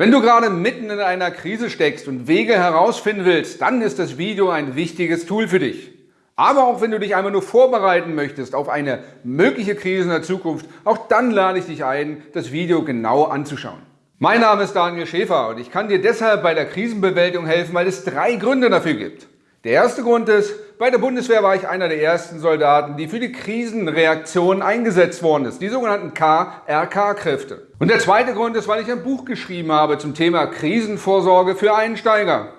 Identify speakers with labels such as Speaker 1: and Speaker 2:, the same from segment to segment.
Speaker 1: Wenn du gerade mitten in einer Krise steckst und Wege herausfinden willst, dann ist das Video ein wichtiges Tool für dich. Aber auch wenn du dich einmal nur vorbereiten möchtest auf eine mögliche Krise in der Zukunft, auch dann lade ich dich ein, das Video genau anzuschauen. Mein Name ist Daniel Schäfer und ich kann dir deshalb bei der Krisenbewältigung helfen, weil es drei Gründe dafür gibt. Der erste Grund ist, bei der Bundeswehr war ich einer der ersten Soldaten, die für die Krisenreaktion eingesetzt worden ist, die sogenannten KRK-Kräfte. Und der zweite Grund ist, weil ich ein Buch geschrieben habe zum Thema Krisenvorsorge für Einsteiger.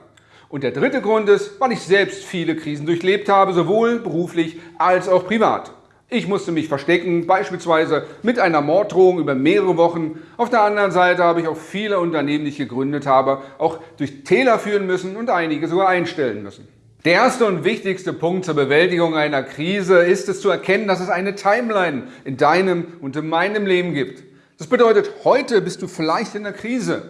Speaker 1: Und der dritte Grund ist, weil ich selbst viele Krisen durchlebt habe, sowohl beruflich als auch privat. Ich musste mich verstecken, beispielsweise mit einer Morddrohung über mehrere Wochen. Auf der anderen Seite habe ich auch viele Unternehmen, die ich gegründet habe, auch durch Täler führen müssen und einige sogar einstellen müssen. Der erste und wichtigste Punkt zur Bewältigung einer Krise ist es zu erkennen, dass es eine Timeline in deinem und in meinem Leben gibt. Das bedeutet, heute bist du vielleicht in der Krise,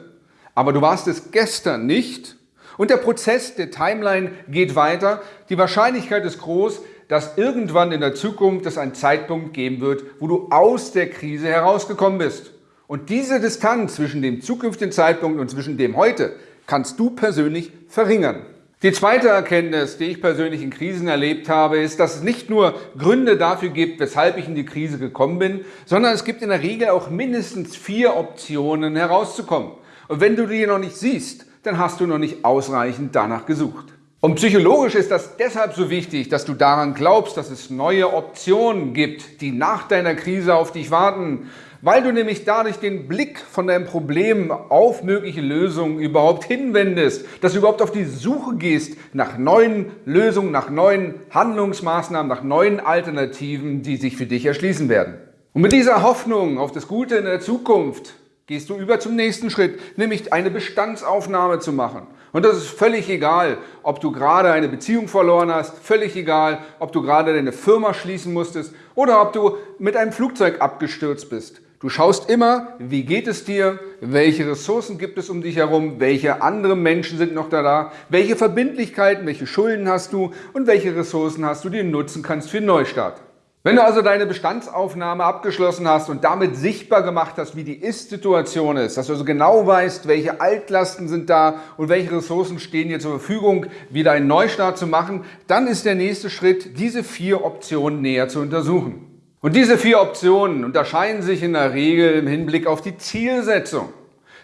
Speaker 1: aber du warst es gestern nicht und der Prozess der Timeline geht weiter. Die Wahrscheinlichkeit ist groß, dass irgendwann in der Zukunft es einen Zeitpunkt geben wird, wo du aus der Krise herausgekommen bist. Und diese Distanz zwischen dem zukünftigen Zeitpunkt und zwischen dem heute kannst du persönlich verringern. Die zweite Erkenntnis, die ich persönlich in Krisen erlebt habe, ist, dass es nicht nur Gründe dafür gibt, weshalb ich in die Krise gekommen bin, sondern es gibt in der Regel auch mindestens vier Optionen herauszukommen. Und wenn du die noch nicht siehst, dann hast du noch nicht ausreichend danach gesucht. Und psychologisch ist das deshalb so wichtig, dass du daran glaubst, dass es neue Optionen gibt, die nach deiner Krise auf dich warten weil du nämlich dadurch den Blick von deinem Problem auf mögliche Lösungen überhaupt hinwendest, dass du überhaupt auf die Suche gehst nach neuen Lösungen, nach neuen Handlungsmaßnahmen, nach neuen Alternativen, die sich für dich erschließen werden. Und mit dieser Hoffnung auf das Gute in der Zukunft gehst du über zum nächsten Schritt, nämlich eine Bestandsaufnahme zu machen. Und das ist völlig egal, ob du gerade eine Beziehung verloren hast, völlig egal, ob du gerade deine Firma schließen musstest oder ob du mit einem Flugzeug abgestürzt bist. Du schaust immer, wie geht es dir, welche Ressourcen gibt es um dich herum, welche andere Menschen sind noch da, welche Verbindlichkeiten, welche Schulden hast du und welche Ressourcen hast du, die du nutzen kannst für den Neustart. Wenn du also deine Bestandsaufnahme abgeschlossen hast und damit sichtbar gemacht hast, wie die Ist-Situation ist, dass du also genau weißt, welche Altlasten sind da und welche Ressourcen stehen dir zur Verfügung, wieder einen Neustart zu machen, dann ist der nächste Schritt, diese vier Optionen näher zu untersuchen. Und diese vier Optionen unterscheiden sich in der Regel im Hinblick auf die Zielsetzung.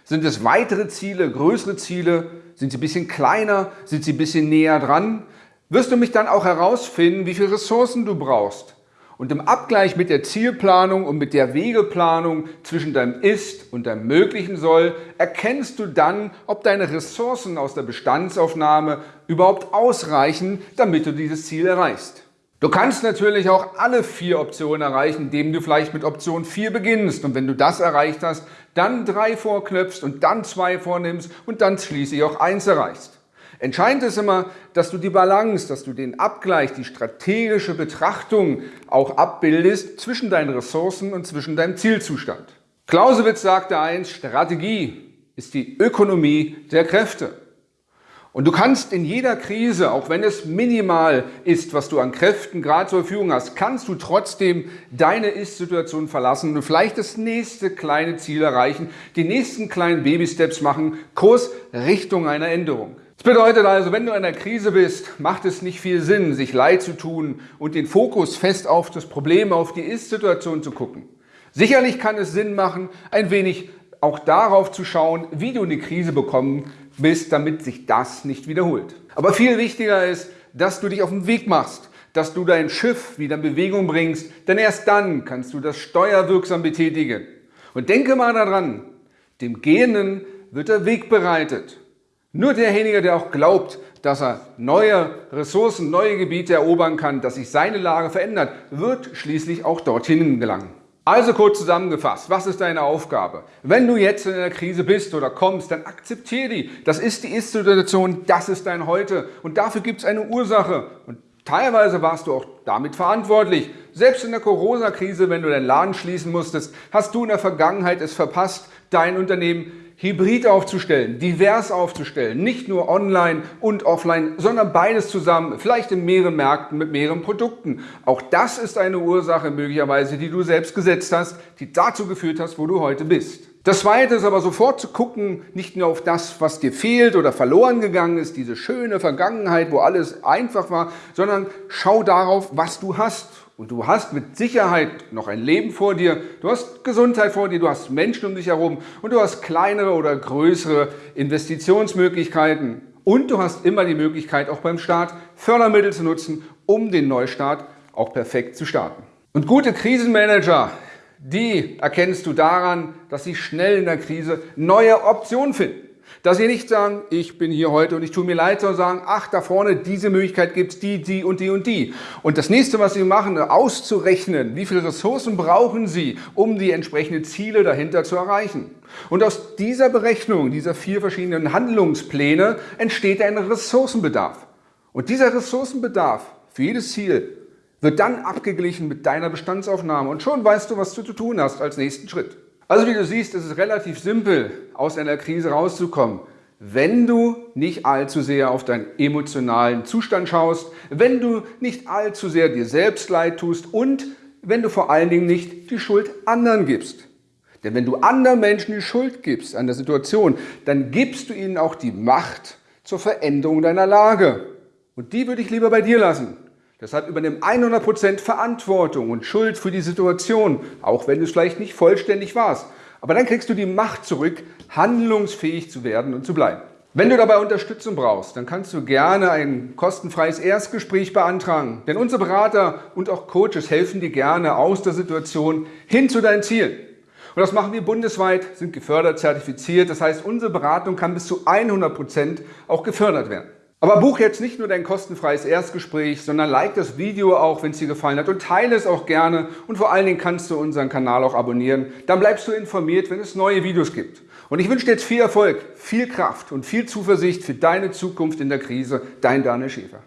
Speaker 1: Sind es weitere Ziele, größere Ziele? Sind sie ein bisschen kleiner? Sind sie ein bisschen näher dran? Wirst du mich dann auch herausfinden, wie viele Ressourcen du brauchst. Und im Abgleich mit der Zielplanung und mit der Wegeplanung zwischen deinem Ist und deinem möglichen Soll erkennst du dann, ob deine Ressourcen aus der Bestandsaufnahme überhaupt ausreichen, damit du dieses Ziel erreichst. Du kannst natürlich auch alle vier Optionen erreichen, indem du vielleicht mit Option 4 beginnst. Und wenn du das erreicht hast, dann drei vorknöpfst und dann zwei vornimmst und dann schließlich auch eins erreichst. Entscheidend ist immer, dass du die Balance, dass du den Abgleich, die strategische Betrachtung auch abbildest zwischen deinen Ressourcen und zwischen deinem Zielzustand. Clausewitz sagte einst, Strategie ist die Ökonomie der Kräfte. Und du kannst in jeder Krise, auch wenn es minimal ist, was du an Kräften gerade zur Verfügung hast, kannst du trotzdem deine Ist-Situation verlassen und vielleicht das nächste kleine Ziel erreichen, die nächsten kleinen Baby-Steps machen, Kurs Richtung einer Änderung. Das bedeutet also, wenn du in einer Krise bist, macht es nicht viel Sinn, sich leid zu tun und den Fokus fest auf das Problem, auf die Ist-Situation zu gucken. Sicherlich kann es Sinn machen, ein wenig auch darauf zu schauen, wie du in die Krise bekommen bist, damit sich das nicht wiederholt. Aber viel wichtiger ist, dass du dich auf den Weg machst, dass du dein Schiff wieder in Bewegung bringst, denn erst dann kannst du das steuerwirksam betätigen. Und denke mal daran, dem Gehenden wird der Weg bereitet. Nur derjenige, der auch glaubt, dass er neue Ressourcen, neue Gebiete erobern kann, dass sich seine Lage verändert, wird schließlich auch dorthin gelangen. Also kurz zusammengefasst, was ist deine Aufgabe? Wenn du jetzt in einer Krise bist oder kommst, dann akzeptiere die. Das ist die Ist-Situation, das ist dein Heute und dafür gibt es eine Ursache. Und teilweise warst du auch damit verantwortlich. Selbst in der Corona-Krise, wenn du deinen Laden schließen musstest, hast du in der Vergangenheit es verpasst, dein Unternehmen hybrid aufzustellen, divers aufzustellen, nicht nur online und offline, sondern beides zusammen, vielleicht in mehreren Märkten mit mehreren Produkten. Auch das ist eine Ursache möglicherweise, die du selbst gesetzt hast, die dazu geführt hast, wo du heute bist. Das Zweite ist aber sofort zu gucken, nicht nur auf das, was dir fehlt oder verloren gegangen ist, diese schöne Vergangenheit, wo alles einfach war, sondern schau darauf, was du hast. Und du hast mit Sicherheit noch ein Leben vor dir, du hast Gesundheit vor dir, du hast Menschen um dich herum und du hast kleinere oder größere Investitionsmöglichkeiten. Und du hast immer die Möglichkeit, auch beim Start Fördermittel zu nutzen, um den Neustart auch perfekt zu starten. Und gute Krisenmanager, die erkennst du daran, dass sie schnell in der Krise neue Optionen finden. Dass sie nicht sagen, ich bin hier heute und ich tue mir leid, sondern sagen, ach, da vorne, diese Möglichkeit gibt es, die, die und die und die. Und das nächste, was sie machen, auszurechnen, wie viele Ressourcen brauchen sie, um die entsprechenden Ziele dahinter zu erreichen. Und aus dieser Berechnung, dieser vier verschiedenen Handlungspläne, entsteht ein Ressourcenbedarf. Und dieser Ressourcenbedarf für jedes Ziel wird dann abgeglichen mit deiner Bestandsaufnahme und schon weißt du, was du zu tun hast als nächsten Schritt. Also wie du siehst, ist es relativ simpel, aus einer Krise rauszukommen, wenn du nicht allzu sehr auf deinen emotionalen Zustand schaust, wenn du nicht allzu sehr dir selbst leid tust und wenn du vor allen Dingen nicht die Schuld anderen gibst. Denn wenn du anderen Menschen die Schuld gibst an der Situation, dann gibst du ihnen auch die Macht zur Veränderung deiner Lage. Und die würde ich lieber bei dir lassen. Deshalb übernimm 100% Verantwortung und Schuld für die Situation, auch wenn du es vielleicht nicht vollständig warst. Aber dann kriegst du die Macht zurück, handlungsfähig zu werden und zu bleiben. Wenn du dabei Unterstützung brauchst, dann kannst du gerne ein kostenfreies Erstgespräch beantragen. Denn unsere Berater und auch Coaches helfen dir gerne aus der Situation hin zu deinen Zielen. Und das machen wir bundesweit, sind gefördert, zertifiziert. Das heißt, unsere Beratung kann bis zu 100 Prozent auch gefördert werden. Aber buch jetzt nicht nur dein kostenfreies Erstgespräch, sondern like das Video auch, wenn es dir gefallen hat und teile es auch gerne und vor allen Dingen kannst du unseren Kanal auch abonnieren. Dann bleibst du informiert, wenn es neue Videos gibt. Und ich wünsche dir jetzt viel Erfolg, viel Kraft und viel Zuversicht für deine Zukunft in der Krise. Dein Daniel Schäfer.